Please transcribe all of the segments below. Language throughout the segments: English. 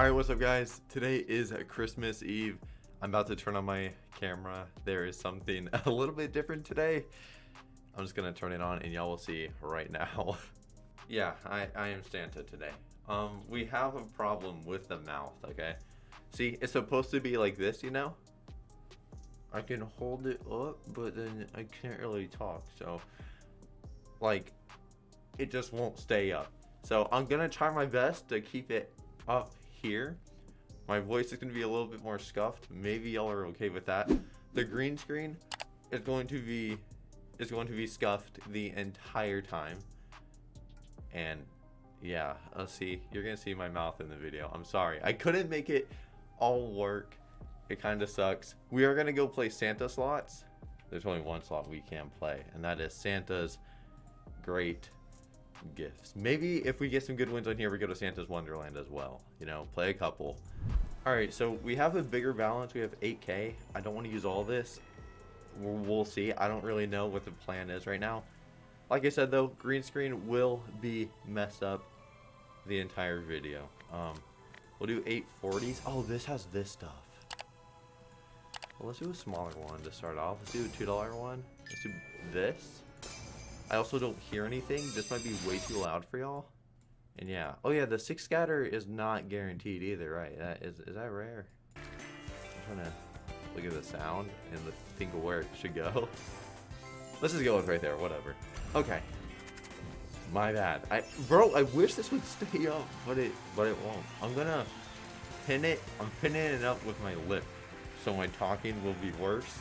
Alright, what's up guys? Today is Christmas Eve. I'm about to turn on my camera. There is something a little bit different today. I'm just gonna turn it on and y'all will see right now. yeah, I, I am Santa today. Um, we have a problem with the mouth, okay? See, it's supposed to be like this, you know? I can hold it up, but then I can't really talk, so... Like, it just won't stay up. So I'm gonna try my best to keep it up here. My voice is gonna be a little bit more scuffed. Maybe y'all are okay with that. The green screen is going to be is going to be scuffed the entire time. And yeah, I'll see. You're gonna see my mouth in the video. I'm sorry. I couldn't make it all work. It kind of sucks. We are gonna go play Santa slots. There's only one slot we can play, and that is Santa's Great gifts. Maybe if we get some good wins on here, we go to Santa's Wonderland as well. You know, play a couple. All right, so we have a bigger balance. We have 8K. I don't want to use all this. We'll, see. I don't really know what the plan is right now. Like I said, though, green screen will be messed up the entire video. Um, we'll do 840s. Oh, this has this stuff. Well, let's do a smaller one to start off. Let's do a $2 one. Let's do this. I also don't hear anything. This might be way too loud for y'all. And yeah. Oh yeah, the six scatter is not guaranteed either, right? That is is that rare? I'm trying to look at the sound and think of where it should go. Let's just go with right there, whatever. Okay. My bad. I bro, I wish this would stay up, but it but it won't. I'm gonna pin it I'm pinning it up with my lip. So my talking will be worse.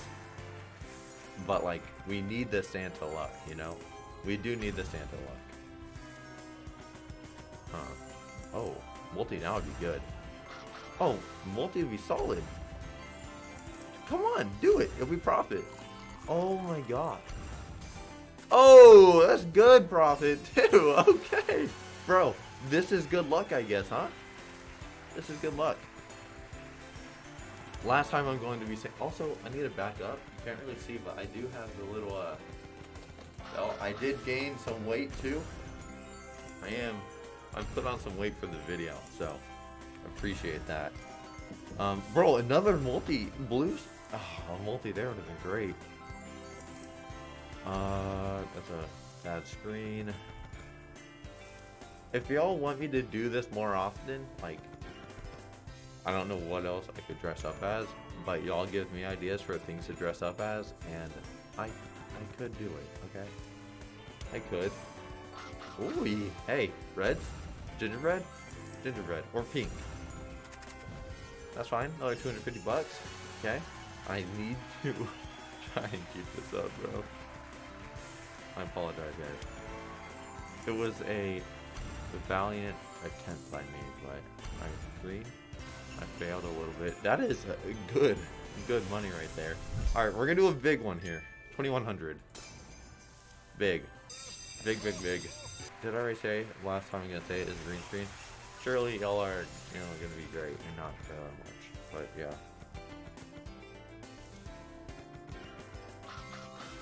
But like we need the Santa luck, you know? We do need the Santa luck. Huh. Oh, multi now would be good. Oh, multi would be solid. Come on, do it. It'll be profit. Oh my god. Oh, that's good profit too. Okay. Bro, this is good luck, I guess, huh? This is good luck. Last time I'm going to be saying... Also, I need to back up. You can't really see, but I do have the little... Uh, Oh, I did gain some weight too. I am. I put on some weight for the video, so appreciate that. Um, bro, another multi blues. Oh, a multi there would have been great. Uh, that's a bad screen. If y'all want me to do this more often, like, I don't know what else I could dress up as, but y'all give me ideas for things to dress up as, and I I could do it, okay? I could. Ooh, hey, reds? Gingerbread? Gingerbread. Or pink. That's fine. Another 250 bucks. Okay. I need to try and keep this up, bro. I apologize, guys. It was a valiant attempt by me, but I agree. I failed a little bit. That is good, good money right there. All right, we're gonna do a big one here. 2100. Big. Big, big, big. Did I already say last time I'm gonna say it is green screen? Surely y'all are, you know, gonna be great and not that much. But yeah.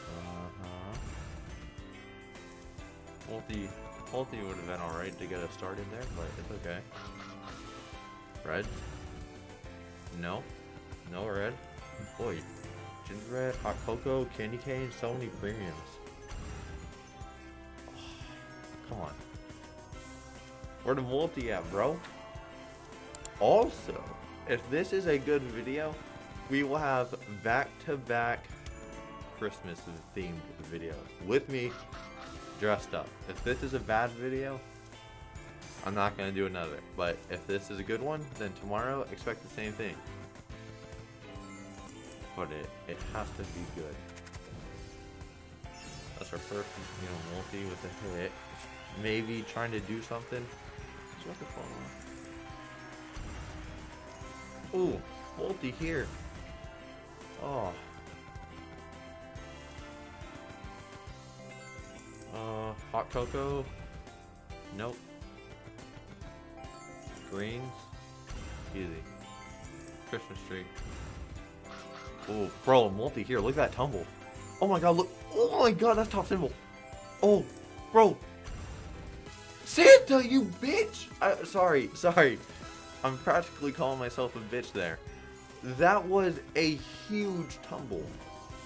Uh-huh. Multi multi would have been alright to get a start in there, but it's okay. Red? No. No red. Boy, Gingerbread, hot cocoa, candy cane, so many premiums. On. Where the multi at, bro? Also, if this is a good video, we will have back-to-back -back Christmas themed videos with me dressed up. If this is a bad video, I'm not going to do another. But if this is a good one, then tomorrow expect the same thing but it, it has to be good. That's our first, you know, multi with a hit. Maybe trying to do something. What's the phone Ooh, multi here. Oh. Uh, hot cocoa. Nope. Greens. Easy. Christmas tree. Oh, bro, multi here. Look at that tumble. Oh my god, look. Oh my god, that's top symbol. Oh, bro. Santa, you bitch. I, sorry, sorry. I'm practically calling myself a bitch there. That was a huge tumble.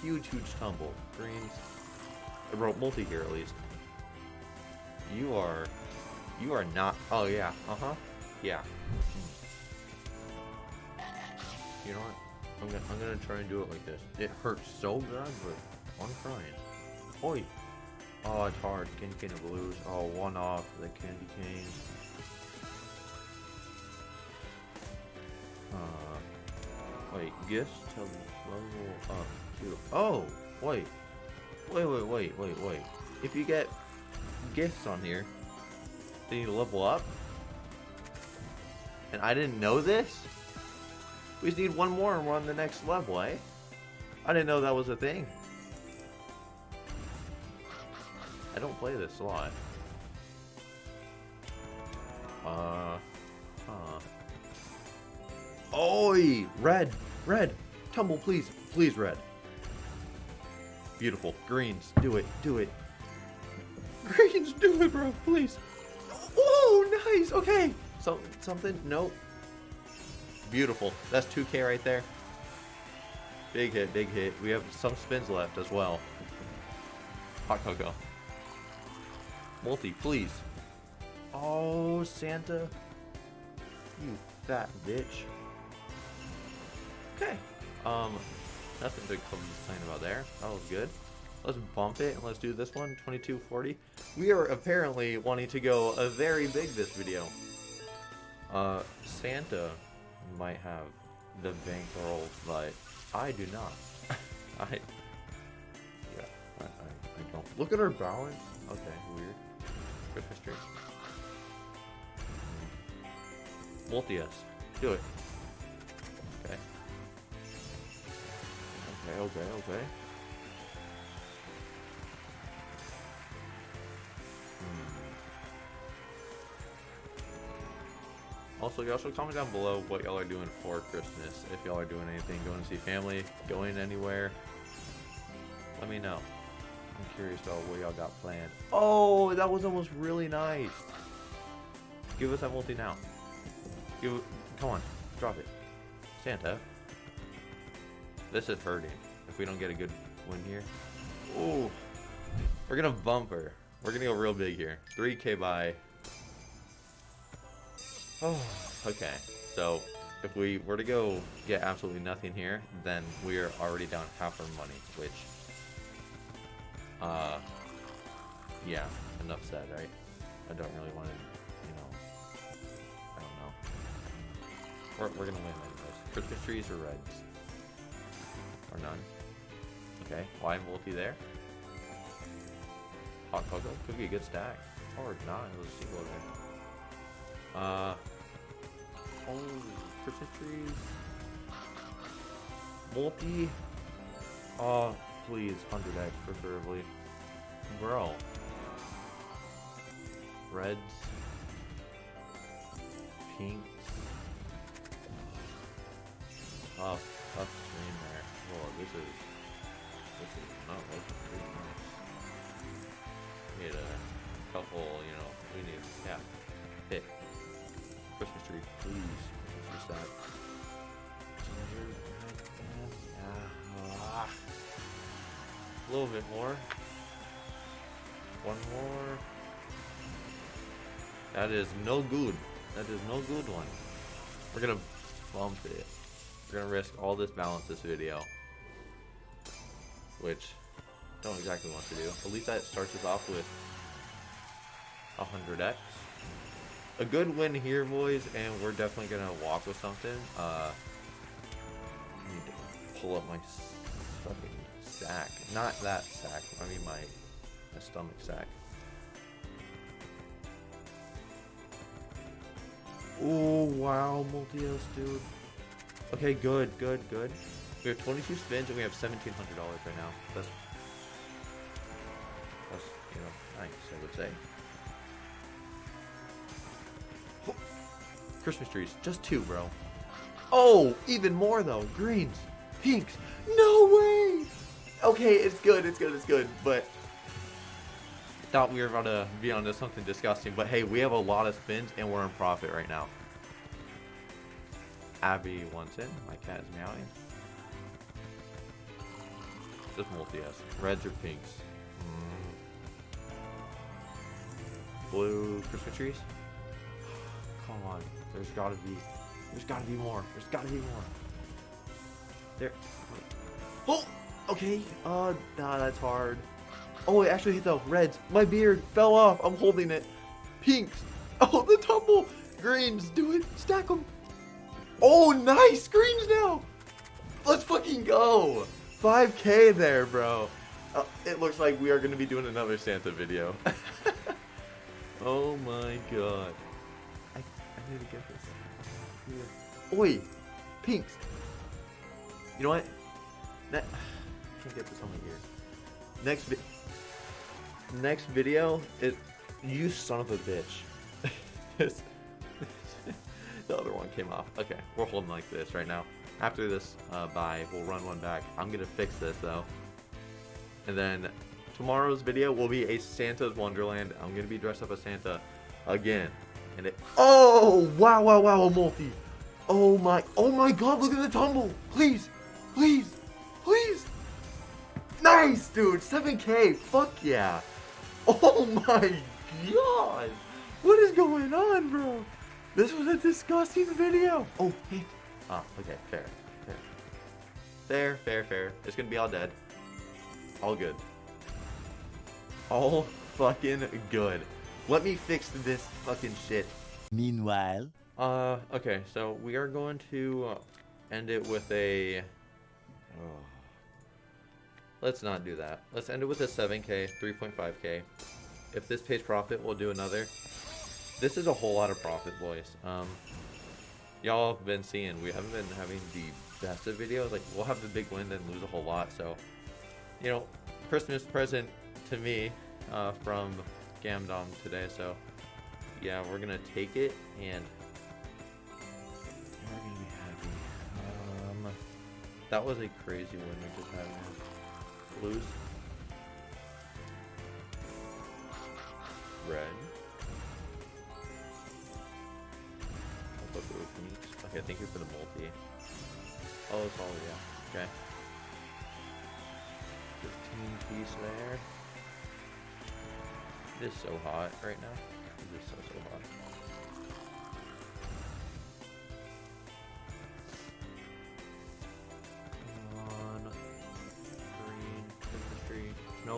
Huge, huge tumble. Greens. I wrote multi here at least. You are... You are not... Oh, yeah. Uh-huh. Yeah. You know what? I'm gonna, I'm gonna try and do it like this. It hurts so bad, but I'm trying. Oi! Oh, it's hard. Candy cane of blues. Oh, one off the candy cane. Uh, wait, gifts to level up to. Oh, wait. Wait, wait, wait, wait, wait. If you get gifts on here, then you level up? And I didn't know this? We just need one more and we're on the next level, eh? I didn't know that was a thing. I don't play this a lot. Uh, huh. Oi! Red! Red! Tumble, please! Please, red. Beautiful. Greens, do it, do it. Greens, do it, bro, please. Oh, nice! Okay. So, something? Nope. Beautiful. That's 2k right there. Big hit, big hit. We have some spins left as well. Hot cocoa. Multi, please. Oh, Santa. You fat bitch. Okay. Um, nothing to complain about there. That was good. Let's bump it and let's do this one, 2240. We are apparently wanting to go a very big this video. Uh, Santa might have the bankroll, but I do not. I, yeah, I, I, I don't. Look at our balance. Okay. Christmas tree. Multi-us. Do it. Okay. Okay, okay, okay. Hmm. Also, y'all should comment down below what y'all are doing for Christmas. If y'all are doing anything, going to see family, going anywhere. Let me know. I'm curious about what y'all got planned. Oh, that was almost really nice. Give us that multi now. Give, come on, drop it. Santa. This is hurting. If we don't get a good win here. Ooh. We're gonna bumper. We're gonna go real big here. 3k by. Oh, okay. So, if we were to go get absolutely nothing here, then we are already down half our money, which uh, yeah, enough said, right? I don't really want to, you know, I don't know. We're, we're gonna win anyways. Christmas trees or reds? Or none? Okay, why multi there? Hot cocoa? Could be a good stack. Or not, it was a single there. Uh, oh, Christmas trees. Multi. Oh, Please, 100x preferably. Bro. Reds. Pinks. Tough, tough stream there. Whoa, this is, this is not looking pretty nice. Need a couple, you know, we need, yeah, hit. Christmas tree, please. Christmas tree A little bit more. One more. That is no good. That is no good one. We're gonna bump it. We're gonna risk all this balance this video. Which, don't exactly want to do. At least that starts us off with 100x. A good win here, boys, and we're definitely gonna walk with something. Uh, need to pull up my sack. Not that sack. I mean my, my stomach sack. Oh, wow, multi-os, dude. Okay, good, good, good. We have 22 spins and we have $1,700 right now. That's, that's, you know, nice, I would say. Christmas trees, just two, bro. Oh, even more though. Greens, pinks. No way! Okay, it's good, it's good, it's good, but thought we were about to be onto something disgusting. But hey, we have a lot of spins and we're in profit right now. Abby wants in. My cat is meowing. Just multi-S. Reds or pinks? Mm. Blue Christmas trees? Come on. There's gotta be. There's gotta be more. There's gotta be more. There. Wait. Oh! Okay. Uh, nah, that's hard. Oh, it actually hit the Reds. My beard fell off. I'm holding it. Pinks. Oh, the tumble. Greens. Do it. Stack them. Oh, nice. Greens now. Let's fucking go. 5k there, bro. Uh, it looks like we are going to be doing another Santa video. oh my god. I, I need to get this. Oi! Pinks! You know what? I can't get this on my ear. Next vi Next video, it you son of a bitch. the other one came off. Okay, we're holding like this right now. After this uh, bye, we'll run one back. I'm gonna fix this though. And then tomorrow's video will be a Santa's Wonderland. I'm gonna be dressed up as Santa again. And it Oh wow wow wow a multi. Oh my oh my god, look at the tumble. Please, please, please. Nice dude, 7k, fuck yeah. Oh my god. What is going on, bro? This was a disgusting video. Oh, hit. Oh, okay, fair. Fair. Fair, fair, fair. It's gonna be all dead. All good. All fucking good. Let me fix this fucking shit. Meanwhile, Uh, okay, so we are going to uh, end it with a... Oh. Let's not do that. Let's end it with a 7k, 3.5k. If this pays profit, we'll do another. This is a whole lot of profit, boys. Um, y'all have been seeing, we haven't been having the best of videos. Like, we'll have the big win and lose a whole lot. So, you know, Christmas present to me uh, from Gamdom today. So, yeah, we're going to take it and we're going to be happy. Um, that was a crazy win we just had, Red. Blue Phoenix. Okay, thank you for the multi. Oh, it's all, yeah. Okay. 15 piece there. It is so hot right now. It is so, so hot.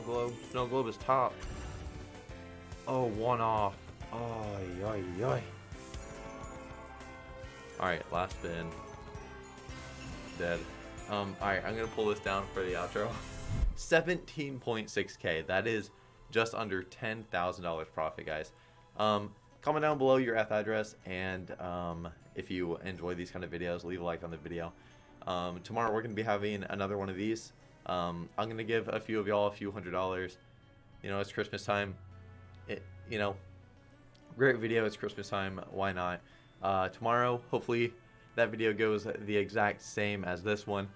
Globe. Snow globe is top. Oh, one off. Oy, oy, oy. Alright, last spin. Dead. Um, alright, I'm gonna pull this down for the outro. 17.6k. That is just under $10,000 profit, guys. Um, comment down below your F address, and um, if you enjoy these kind of videos, leave a like on the video. Um, tomorrow we're going to be having another one of these. Um, I'm to give a few of y'all a few hundred dollars. You know, it's Christmas time. It, you know, great video. It's Christmas time. Why not? Uh, tomorrow, hopefully, that video goes the exact same as this one,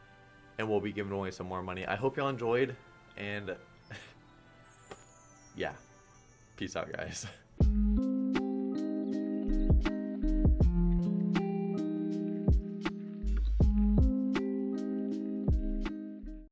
and we'll be giving away some more money. I hope y'all enjoyed, and yeah, peace out, guys.